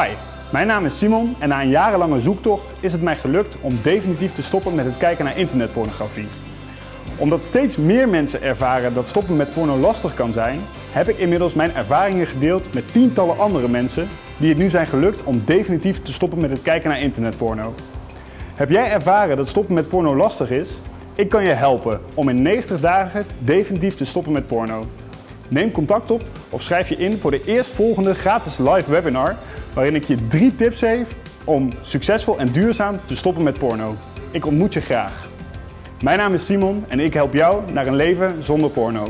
Hi, mijn naam is Simon en na een jarenlange zoektocht is het mij gelukt om definitief te stoppen met het kijken naar internetpornografie. Omdat steeds meer mensen ervaren dat stoppen met porno lastig kan zijn, heb ik inmiddels mijn ervaringen gedeeld met tientallen andere mensen die het nu zijn gelukt om definitief te stoppen met het kijken naar internetporno. Heb jij ervaren dat stoppen met porno lastig is? Ik kan je helpen om in 90 dagen definitief te stoppen met porno. Neem contact op of schrijf je in voor de eerstvolgende gratis live webinar waarin ik je drie tips geef om succesvol en duurzaam te stoppen met porno. Ik ontmoet je graag. Mijn naam is Simon en ik help jou naar een leven zonder porno.